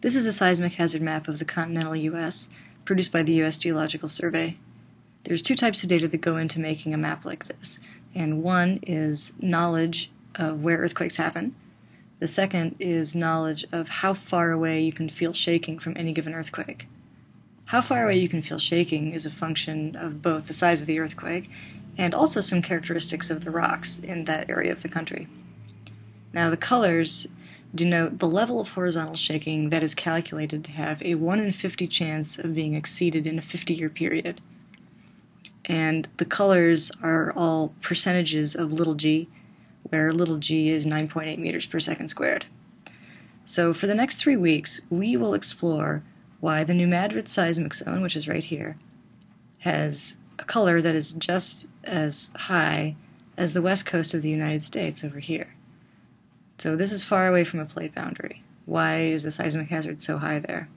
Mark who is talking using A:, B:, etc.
A: This is a seismic hazard map of the continental U.S., produced by the U.S. Geological Survey. There's two types of data that go into making a map like this, and one is knowledge of where earthquakes happen. The second is knowledge of how far away you can feel shaking from any given earthquake. How far away you can feel shaking is a function of both the size of the earthquake and also some characteristics of the rocks in that area of the country. Now, the colors denote the level of horizontal shaking that is calculated to have a 1 in 50 chance of being exceeded in a 50 year period. And the colors are all percentages of little g, where little g is 9.8 meters per second squared. So, for the next three weeks, we will explore why the New Madrid seismic zone, which is right here, has a color that is just as high as the west coast of the United States over here. So this is far away from a plate boundary. Why is the seismic hazard so high there?